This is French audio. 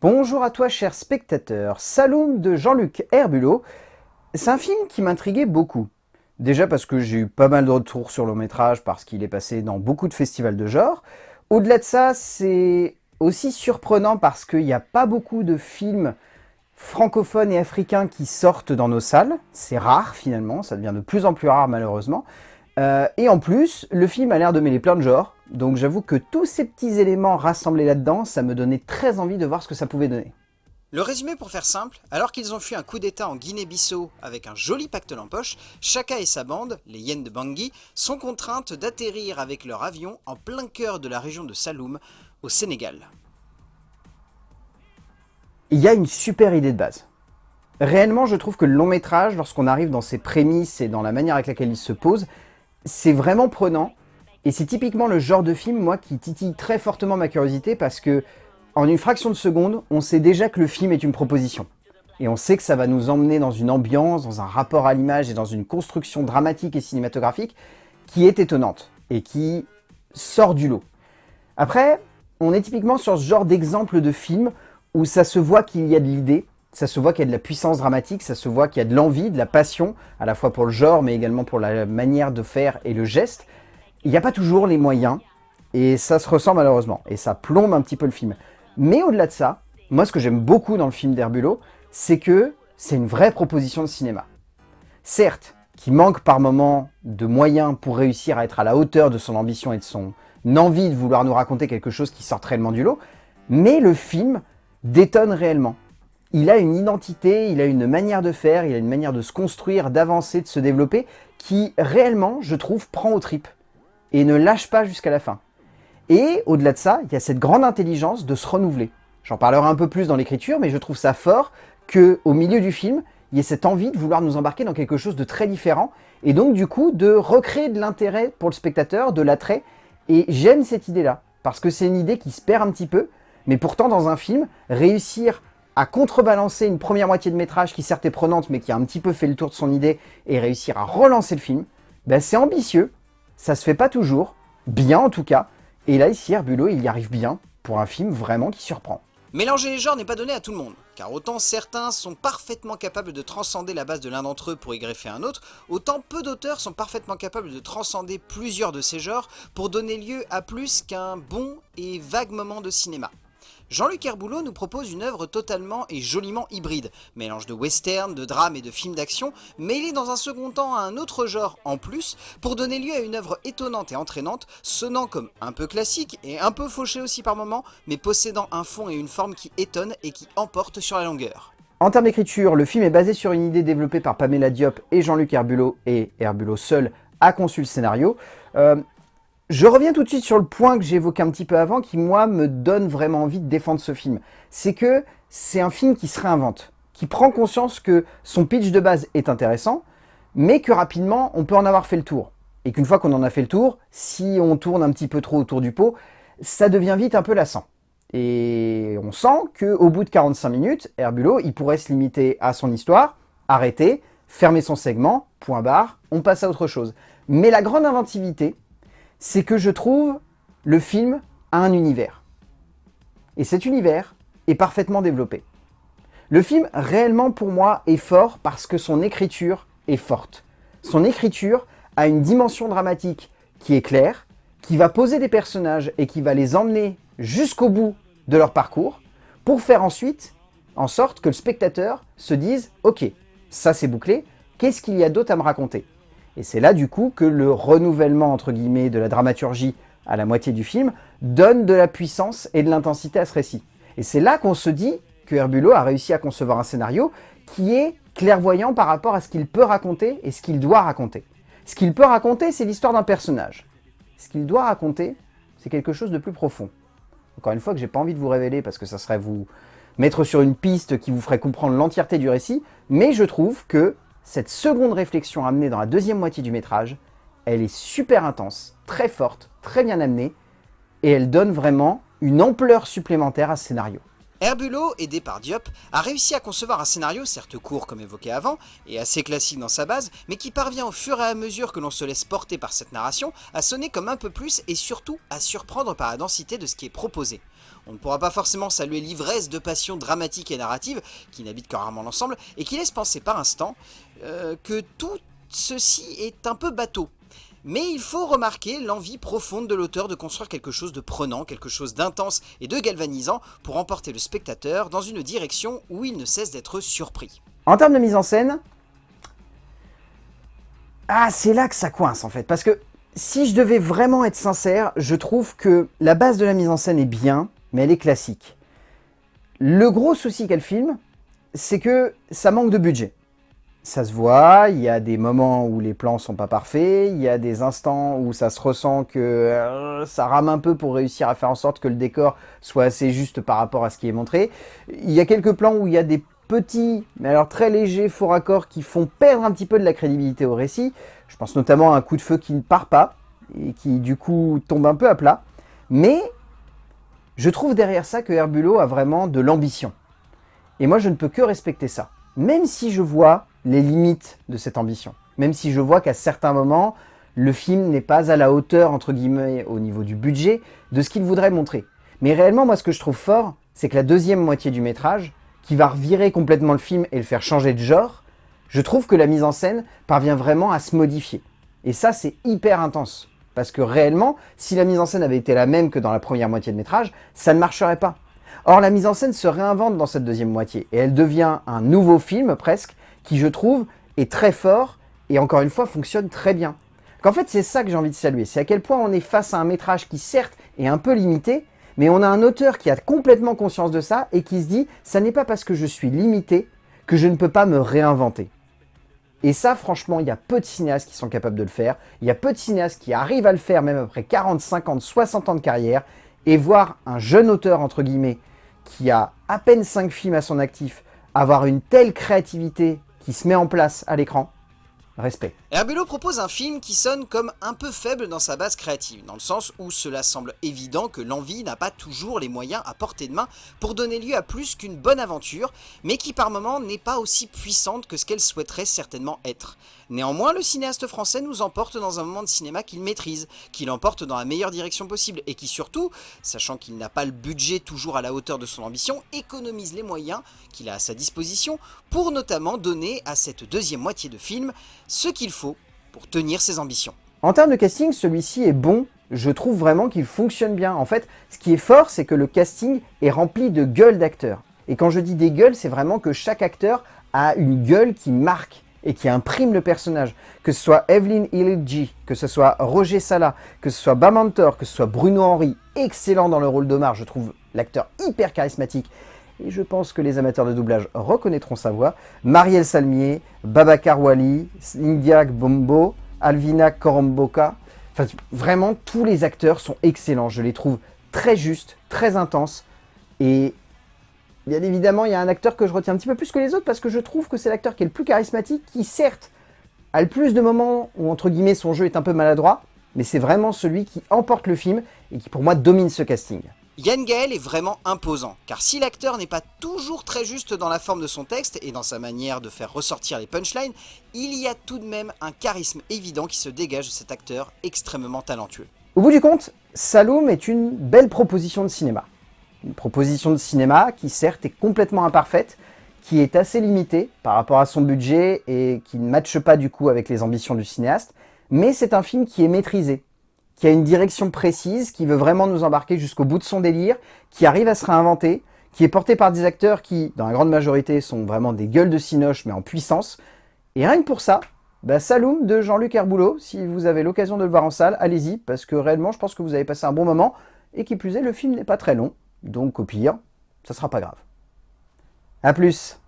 Bonjour à toi cher spectateur, Saloum de Jean-Luc Herbulot. C'est un film qui m'intriguait beaucoup. Déjà parce que j'ai eu pas mal de retours sur le long métrage, parce qu'il est passé dans beaucoup de festivals de genre. Au-delà de ça, c'est aussi surprenant parce qu'il n'y a pas beaucoup de films francophones et africains qui sortent dans nos salles. C'est rare finalement, ça devient de plus en plus rare malheureusement. Euh, et en plus, le film a l'air de mêler plein de genres, donc j'avoue que tous ces petits éléments rassemblés là-dedans, ça me donnait très envie de voir ce que ça pouvait donner. Le résumé pour faire simple, alors qu'ils ont fui un coup d'état en Guinée-Bissau avec un joli pactole en poche, Chaka et sa bande, les Yen de Bangui, sont contraintes d'atterrir avec leur avion en plein cœur de la région de Saloum, au Sénégal. Il y a une super idée de base. Réellement, je trouve que le long métrage, lorsqu'on arrive dans ses prémices et dans la manière avec laquelle il se pose, c'est vraiment prenant. Et c'est typiquement le genre de film, moi, qui titille très fortement ma curiosité parce que, en une fraction de seconde, on sait déjà que le film est une proposition. Et on sait que ça va nous emmener dans une ambiance, dans un rapport à l'image et dans une construction dramatique et cinématographique qui est étonnante et qui sort du lot. Après, on est typiquement sur ce genre d'exemple de film où ça se voit qu'il y a de l'idée, ça se voit qu'il y a de la puissance dramatique, ça se voit qu'il y a de l'envie, de la passion, à la fois pour le genre, mais également pour la manière de faire et le geste. Il n'y a pas toujours les moyens, et ça se ressent malheureusement, et ça plombe un petit peu le film. Mais au-delà de ça, moi ce que j'aime beaucoup dans le film d'Herbulot, c'est que c'est une vraie proposition de cinéma. Certes, qui manque par moments de moyens pour réussir à être à la hauteur de son ambition et de son envie de vouloir nous raconter quelque chose qui sort réellement du lot, mais le film détonne réellement il a une identité, il a une manière de faire, il a une manière de se construire, d'avancer, de se développer, qui réellement, je trouve, prend aux tripes et ne lâche pas jusqu'à la fin. Et au-delà de ça, il y a cette grande intelligence de se renouveler. J'en parlerai un peu plus dans l'écriture, mais je trouve ça fort qu'au milieu du film, il y ait cette envie de vouloir nous embarquer dans quelque chose de très différent, et donc du coup de recréer de l'intérêt pour le spectateur, de l'attrait, et j'aime cette idée-là, parce que c'est une idée qui se perd un petit peu, mais pourtant dans un film, réussir à contrebalancer une première moitié de métrage qui certes est prenante mais qui a un petit peu fait le tour de son idée et réussir à relancer le film, ben c'est ambitieux, ça se fait pas toujours, bien en tout cas, et là ici Herbulot il y arrive bien pour un film vraiment qui surprend. Mélanger les genres n'est pas donné à tout le monde, car autant certains sont parfaitement capables de transcender la base de l'un d'entre eux pour y greffer un autre, autant peu d'auteurs sont parfaitement capables de transcender plusieurs de ces genres pour donner lieu à plus qu'un bon et vague moment de cinéma. Jean-Luc Herboulot nous propose une œuvre totalement et joliment hybride, mélange de western, de drame et de film d'action, mêlé dans un second temps à un autre genre en plus, pour donner lieu à une œuvre étonnante et entraînante, sonnant comme un peu classique et un peu fauché aussi par moments, mais possédant un fond et une forme qui étonnent et qui emportent sur la longueur. En termes d'écriture, le film est basé sur une idée développée par Pamela Diop et Jean-Luc Herbulot, et Herbulot seul a conçu le scénario. Euh, je reviens tout de suite sur le point que j'évoquais un petit peu avant, qui moi me donne vraiment envie de défendre ce film. C'est que c'est un film qui se réinvente, qui prend conscience que son pitch de base est intéressant, mais que rapidement on peut en avoir fait le tour. Et qu'une fois qu'on en a fait le tour, si on tourne un petit peu trop autour du pot, ça devient vite un peu lassant. Et on sent qu'au bout de 45 minutes, Herbulot, il pourrait se limiter à son histoire, arrêter, fermer son segment, point barre, on passe à autre chose. Mais la grande inventivité, c'est que je trouve le film a un univers. Et cet univers est parfaitement développé. Le film, réellement pour moi, est fort parce que son écriture est forte. Son écriture a une dimension dramatique qui est claire, qui va poser des personnages et qui va les emmener jusqu'au bout de leur parcours pour faire ensuite en sorte que le spectateur se dise « Ok, ça c'est bouclé, qu'est-ce qu'il y a d'autre à me raconter ?» Et c'est là du coup que le renouvellement entre guillemets de la dramaturgie à la moitié du film donne de la puissance et de l'intensité à ce récit. Et c'est là qu'on se dit que Herbulot a réussi à concevoir un scénario qui est clairvoyant par rapport à ce qu'il peut raconter et ce qu'il doit raconter. Ce qu'il peut raconter, c'est l'histoire d'un personnage. Ce qu'il doit raconter, c'est quelque chose de plus profond. Encore une fois que j'ai pas envie de vous révéler parce que ça serait vous mettre sur une piste qui vous ferait comprendre l'entièreté du récit, mais je trouve que cette seconde réflexion amenée dans la deuxième moitié du métrage, elle est super intense, très forte, très bien amenée, et elle donne vraiment une ampleur supplémentaire à ce scénario. Herbulot, aidé par Diop, a réussi à concevoir un scénario certes court comme évoqué avant, et assez classique dans sa base, mais qui parvient au fur et à mesure que l'on se laisse porter par cette narration, à sonner comme un peu plus et surtout à surprendre par la densité de ce qui est proposé. On ne pourra pas forcément saluer l'ivresse de passion dramatique et narrative, qui n'habite que rarement l'ensemble, et qui laisse penser par instant euh, que tout ceci est un peu bateau. Mais il faut remarquer l'envie profonde de l'auteur de construire quelque chose de prenant, quelque chose d'intense et de galvanisant pour emporter le spectateur dans une direction où il ne cesse d'être surpris. En termes de mise en scène, ah, c'est là que ça coince en fait, parce que si je devais vraiment être sincère, je trouve que la base de la mise en scène est bien, mais elle est classique. Le gros souci qu'a le film, c'est que ça manque de budget. Ça se voit, il y a des moments où les plans sont pas parfaits, il y a des instants où ça se ressent que euh, ça rame un peu pour réussir à faire en sorte que le décor soit assez juste par rapport à ce qui est montré. Il y a quelques plans où il y a des petits, mais alors très légers faux raccords qui font perdre un petit peu de la crédibilité au récit. Je pense notamment à un coup de feu qui ne part pas et qui du coup tombe un peu à plat. Mais je trouve derrière ça que Herbulot a vraiment de l'ambition. Et moi je ne peux que respecter ça. Même si je vois les limites de cette ambition. Même si je vois qu'à certains moments, le film n'est pas à la hauteur, entre guillemets, au niveau du budget, de ce qu'il voudrait montrer. Mais réellement, moi, ce que je trouve fort, c'est que la deuxième moitié du métrage, qui va revirer complètement le film et le faire changer de genre, je trouve que la mise en scène parvient vraiment à se modifier. Et ça, c'est hyper intense. Parce que réellement, si la mise en scène avait été la même que dans la première moitié de métrage, ça ne marcherait pas. Or, la mise en scène se réinvente dans cette deuxième moitié, et elle devient un nouveau film, presque, qui, je trouve, est très fort, et encore une fois, fonctionne très bien. Qu'en fait, c'est ça que j'ai envie de saluer, c'est à quel point on est face à un métrage qui, certes, est un peu limité, mais on a un auteur qui a complètement conscience de ça et qui se dit « ça n'est pas parce que je suis limité que je ne peux pas me réinventer ». Et ça, franchement, il y a peu de cinéastes qui sont capables de le faire. Il y a peu de cinéastes qui arrivent à le faire, même après 40, 50, 60 ans de carrière. Et voir un jeune auteur, entre guillemets, qui a à peine 5 films à son actif, avoir une telle créativité qui se met en place à l'écran, respect. Herbulot propose un film qui sonne comme un peu faible dans sa base créative, dans le sens où cela semble évident que l'envie n'a pas toujours les moyens à portée de main pour donner lieu à plus qu'une bonne aventure, mais qui par moments n'est pas aussi puissante que ce qu'elle souhaiterait certainement être. Néanmoins, le cinéaste français nous emporte dans un moment de cinéma qu'il maîtrise, qu'il emporte dans la meilleure direction possible, et qui surtout, sachant qu'il n'a pas le budget toujours à la hauteur de son ambition, économise les moyens qu'il a à sa disposition pour notamment donner à cette deuxième moitié de film ce qu'il faut pour tenir ses ambitions. En termes de casting, celui-ci est bon, je trouve vraiment qu'il fonctionne bien. En fait, ce qui est fort, c'est que le casting est rempli de gueules d'acteurs. Et quand je dis des gueules, c'est vraiment que chaque acteur a une gueule qui marque et qui imprime le personnage. Que ce soit Evelyn Illich, que ce soit Roger Sala, que ce soit Bamantor, que ce soit Bruno Henry, excellent dans le rôle d'Omar, je trouve l'acteur hyper charismatique et je pense que les amateurs de doublage reconnaîtront sa voix, Marielle Salmier, Babacar Wali, India Bombo, Alvina Koromboka, enfin vraiment tous les acteurs sont excellents, je les trouve très justes, très intenses, et bien évidemment il y a un acteur que je retiens un petit peu plus que les autres parce que je trouve que c'est l'acteur qui est le plus charismatique, qui certes a le plus de moments où entre guillemets son jeu est un peu maladroit, mais c'est vraiment celui qui emporte le film et qui pour moi domine ce casting. Yann Gaël est vraiment imposant, car si l'acteur n'est pas toujours très juste dans la forme de son texte et dans sa manière de faire ressortir les punchlines, il y a tout de même un charisme évident qui se dégage de cet acteur extrêmement talentueux. Au bout du compte, Saloum est une belle proposition de cinéma. Une proposition de cinéma qui certes est complètement imparfaite, qui est assez limitée par rapport à son budget et qui ne matche pas du coup avec les ambitions du cinéaste, mais c'est un film qui est maîtrisé, qui a une direction précise, qui veut vraiment nous embarquer jusqu'au bout de son délire, qui arrive à se réinventer, qui est porté par des acteurs qui, dans la grande majorité, sont vraiment des gueules de cinoche, mais en puissance. Et rien que pour ça, bah, Saloum de Jean-Luc Herboulot, si vous avez l'occasion de le voir en salle, allez-y, parce que réellement, je pense que vous avez passé un bon moment, et qui plus est, le film n'est pas très long, donc au pire, ça sera pas grave. A plus